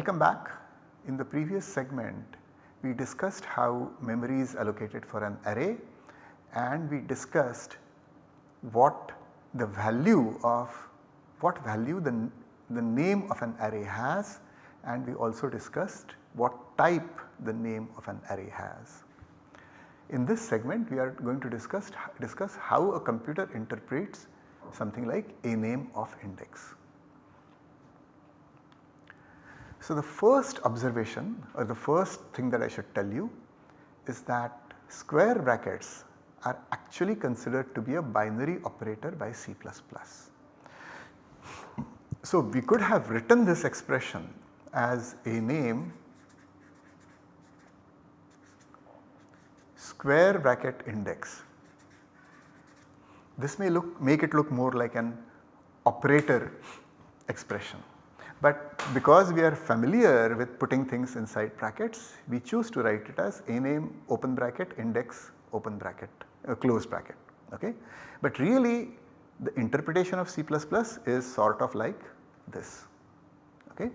Welcome back. In the previous segment we discussed how memory is allocated for an array and we discussed what the value of what value the, the name of an array has and we also discussed what type the name of an array has. In this segment we are going to discuss, discuss how a computer interprets something like a name of index. So, the first observation or the first thing that I should tell you is that square brackets are actually considered to be a binary operator by C++. So, we could have written this expression as a name square bracket index. This may look make it look more like an operator expression. But because we are familiar with putting things inside brackets, we choose to write it as a name open bracket index open bracket uh, close bracket. Okay? But really the interpretation of C++ is sort of like this. Okay?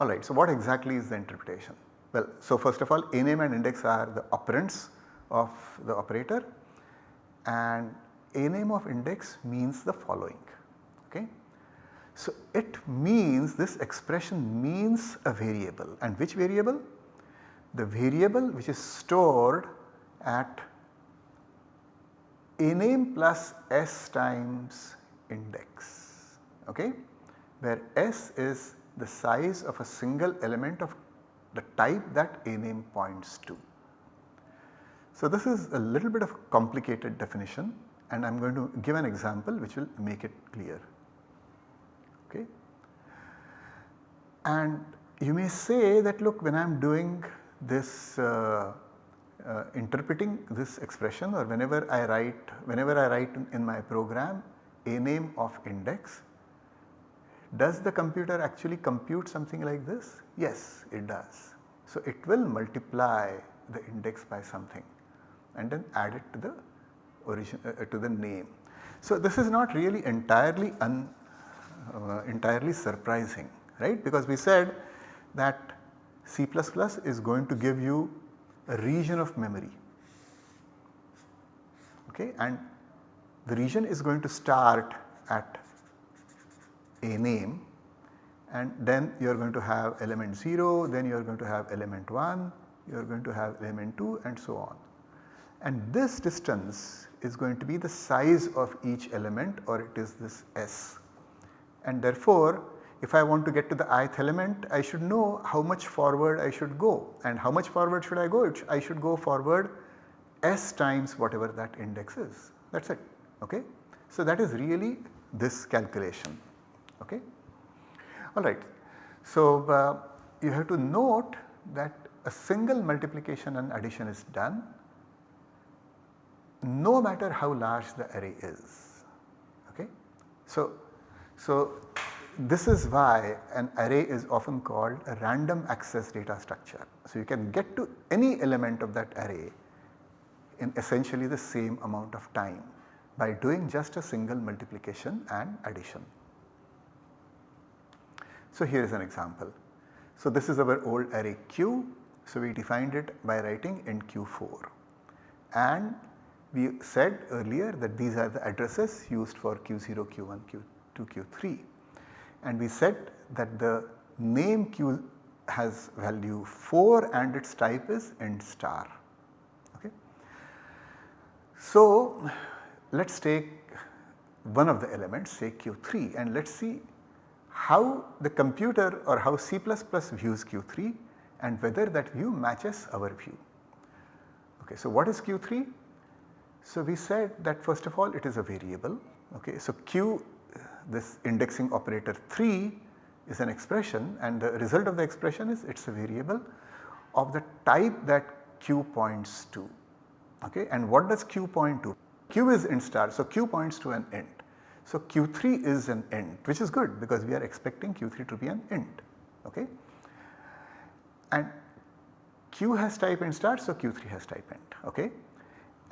Alright, so what exactly is the interpretation? Well, so first of all a name and index are the operands of the operator and a name of index means the following. So, it means this expression means a variable and which variable? The variable which is stored at a name plus s times index okay, where s is the size of a single element of the type that a name points to. So, this is a little bit of complicated definition and I am going to give an example which will make it clear. And you may say that look when I am doing this uh, uh, interpreting this expression or whenever I write whenever I write in, my program a name of index does the computer actually compute something like this? Yes it does. So it will multiply the index by something and then add it to the origin uh, to the name. So this is not really entirely un, uh, entirely surprising right because we said that C++ is going to give you a region of memory okay and the region is going to start at a name and then you are going to have element 0, then you are going to have element 1, you are going to have element 2 and so on. And this distance is going to be the size of each element or it is this S. And therefore, if I want to get to the ith element I should know how much forward I should go and how much forward should I go? I should go forward S times whatever that index is that is it ok. So that is really this calculation ok. Alright. So, uh, you have to note that a single multiplication and addition is done no matter how large the array is. Okay. So, so this is why an array is often called a random access data structure. So, you can get to any element of that array in essentially the same amount of time by doing just a single multiplication and addition. So, here is an example. So, this is our old array Q. So, we defined it by writing in Q4 and we said earlier that these are the addresses used for Q0, Q1, Q2, Q3 and we said that the name Q has value 4 and its type is int star. Okay. So, let us take one of the elements say Q3 and let us see how the computer or how C++ views Q3 and whether that view matches our view. Okay, so what is Q3? So we said that first of all it is a variable. Okay, so Q this indexing operator 3 is an expression and the result of the expression is it is a variable of the type that Q points to. Okay, and what does Q point to? Q is int star so Q points to an int. So Q3 is an int which is good because we are expecting Q3 to be an int okay. And Q has type int star so Q3 has type int okay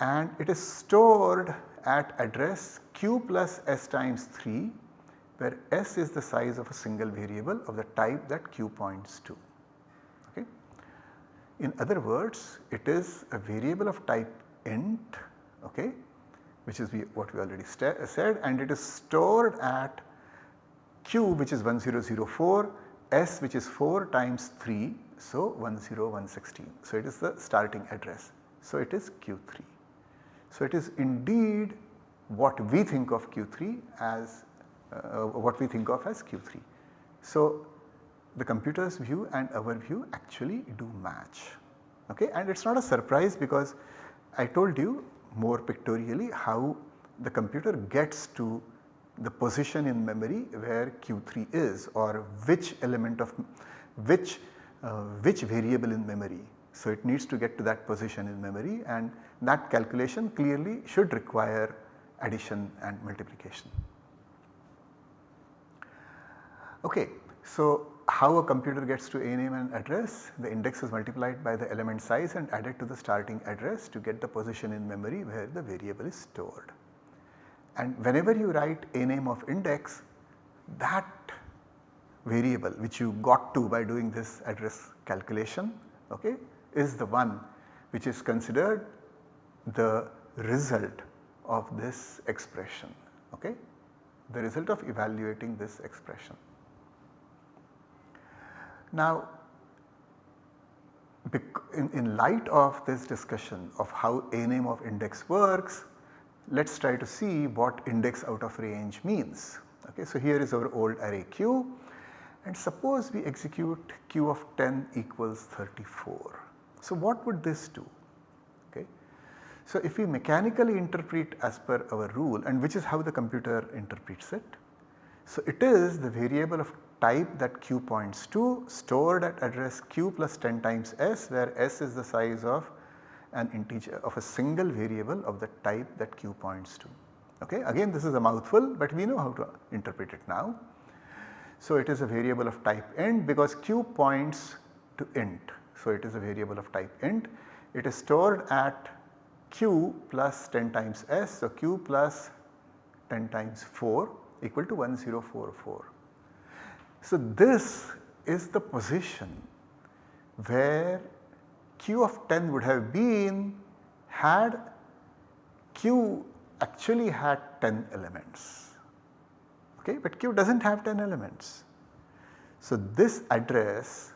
and it is stored at address q plus s times 3 where S is the size of a single variable of the type that Q points to. Okay. In other words it is a variable of type int okay, which is we, what we already said and it is stored at q which is 1004, s which is 4 times 3 so 10116. So it is the starting address. So it is q3. So it is indeed what we think of q3 as uh, what we think of as q3. So the computer's view and our view actually do match okay and it is not a surprise because I told you more pictorially how the computer gets to the position in memory where q3 is or which element of which uh, which variable in memory. So it needs to get to that position in memory and that calculation clearly should require addition and multiplication. Okay, so how a computer gets to a name and address, the index is multiplied by the element size and added to the starting address to get the position in memory where the variable is stored. And whenever you write a name of index, that variable which you got to by doing this address calculation okay, is the one which is considered the result of this expression, okay, the result of evaluating this expression. Now in, in light of this discussion of how a name of index works, let us try to see what index out of range means. Okay, so here is our old array q and suppose we execute q of 10 equals 34. So what would this do? Okay. So if we mechanically interpret as per our rule and which is how the computer interprets it. So it is the variable of type that q points to stored at address q plus 10 times s where s is the size of an integer of a single variable of the type that q points to. Okay. Again this is a mouthful but we know how to interpret it now. So it is a variable of type int because q points to int. So it is a variable of type int. It is stored at q plus 10 times s. So q plus 10 times 4 equal to 1044. So this is the position where q of 10 would have been had q actually had 10 elements okay but q does not have 10 elements. So this address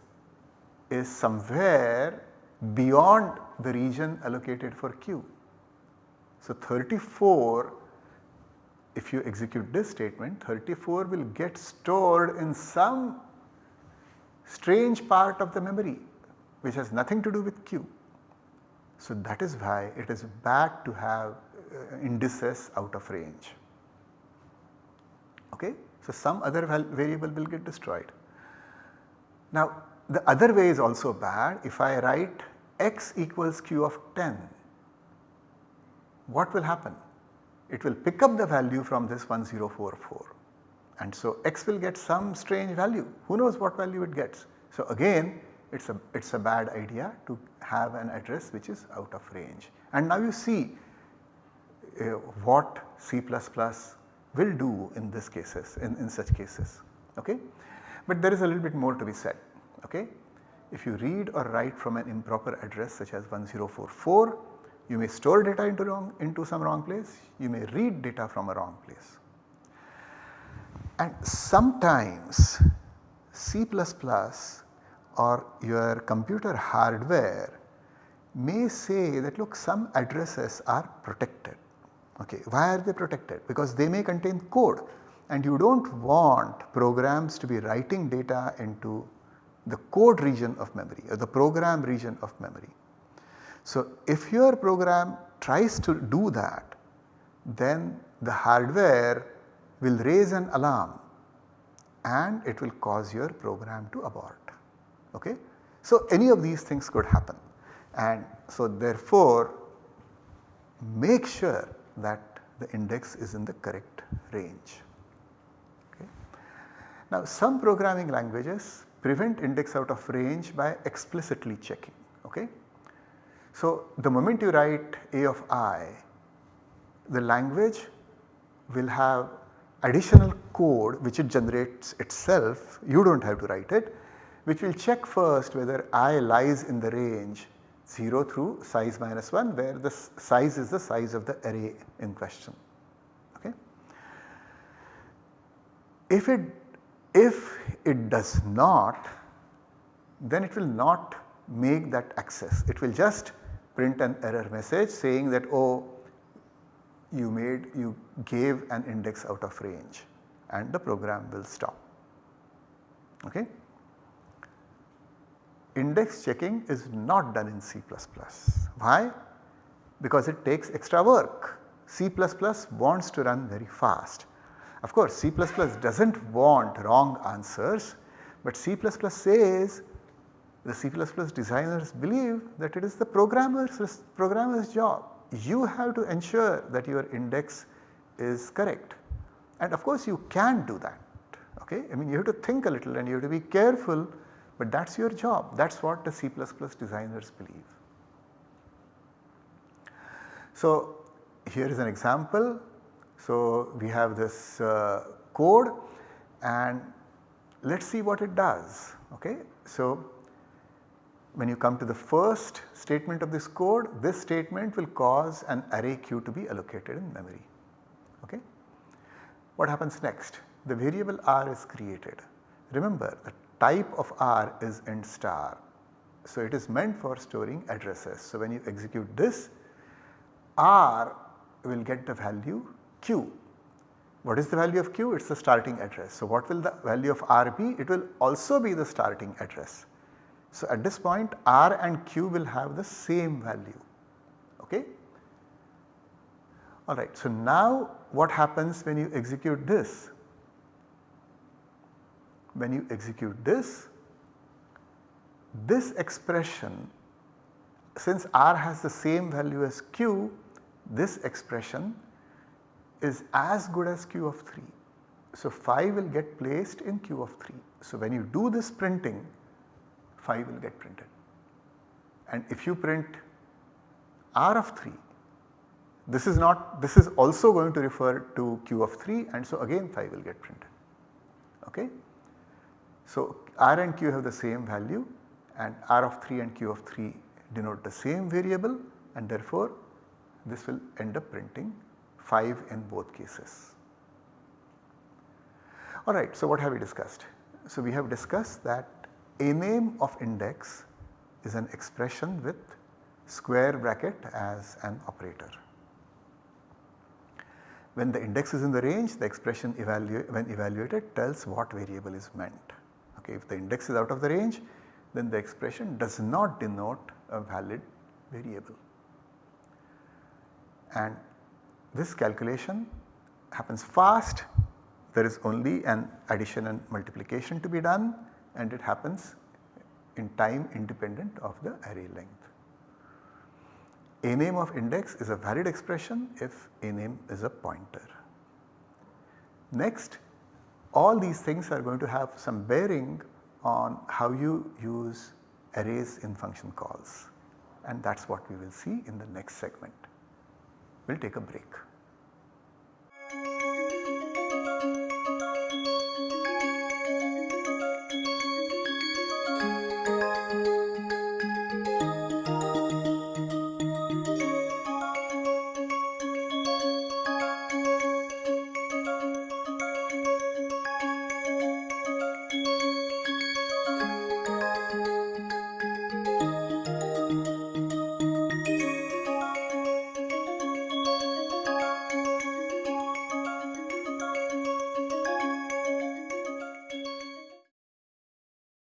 is somewhere beyond the region allocated for q. So 34 if you execute this statement 34 will get stored in some strange part of the memory which has nothing to do with q. So that is why it is bad to have uh, indices out of range. Okay? So some other variable will get destroyed. Now the other way is also bad if I write x equals q of 10 what will happen? it will pick up the value from this 1044 and so x will get some strange value who knows what value it gets. So again it is a it is a bad idea to have an address which is out of range and now you see uh, what C++ will do in this cases in, in such cases okay. But there is a little bit more to be said okay. If you read or write from an improper address such as 1044 you may store data into, wrong, into some wrong place, you may read data from a wrong place. And sometimes C++ or your computer hardware may say that look some addresses are protected. Okay, why are they protected? Because they may contain code and you do not want programs to be writing data into the code region of memory or the program region of memory. So if your program tries to do that then the hardware will raise an alarm and it will cause your program to abort. Okay? So any of these things could happen and so therefore make sure that the index is in the correct range. Okay? Now some programming languages prevent index out of range by explicitly checking. Okay? So, the moment you write a of i, the language will have additional code which it generates itself, you do not have to write it, which will check first whether i lies in the range 0 through size minus 1 where the size is the size of the array in question. Okay. If it if it does not then it will not make that access it will just print an error message saying that oh you made you gave an index out of range and the program will stop. Okay. Index checking is not done in C++. Why? Because it takes extra work. C++ wants to run very fast. Of course C++ does not want wrong answers but C++ says the C++ designers believe that it is the programmer's, programmer's job. You have to ensure that your index is correct and of course you can do that okay. I mean you have to think a little and you have to be careful but that is your job that is what the C++ designers believe. So here is an example. So we have this uh, code and let us see what it does okay. So when you come to the first statement of this code, this statement will cause an array q to be allocated in memory. Okay. What happens next? The variable r is created. Remember the type of r is int star. So it is meant for storing addresses. So when you execute this, r will get the value q. What is the value of q? It is the starting address. So what will the value of r be? It will also be the starting address. So, at this point R and Q will have the same value. Okay. Alright, so now what happens when you execute this? When you execute this, this expression since R has the same value as Q, this expression is as good as Q of 3. So, 5 will get placed in Q of 3. So, when you do this printing 5 will get printed. And if you print R of 3, this is not this is also going to refer to Q of 3 and so again 5 will get printed. Okay. So R and Q have the same value and R of 3 and Q of 3 denote the same variable and therefore this will end up printing 5 in both cases. Alright, so what have we discussed? So we have discussed that a name of index is an expression with square bracket as an operator. When the index is in the range the expression when evaluated tells what variable is meant. Okay, if the index is out of the range then the expression does not denote a valid variable. And this calculation happens fast there is only an addition and multiplication to be done and it happens in time independent of the array length. A name of index is a valid expression if a name is a pointer. Next all these things are going to have some bearing on how you use arrays in function calls and that is what we will see in the next segment. We will take a break.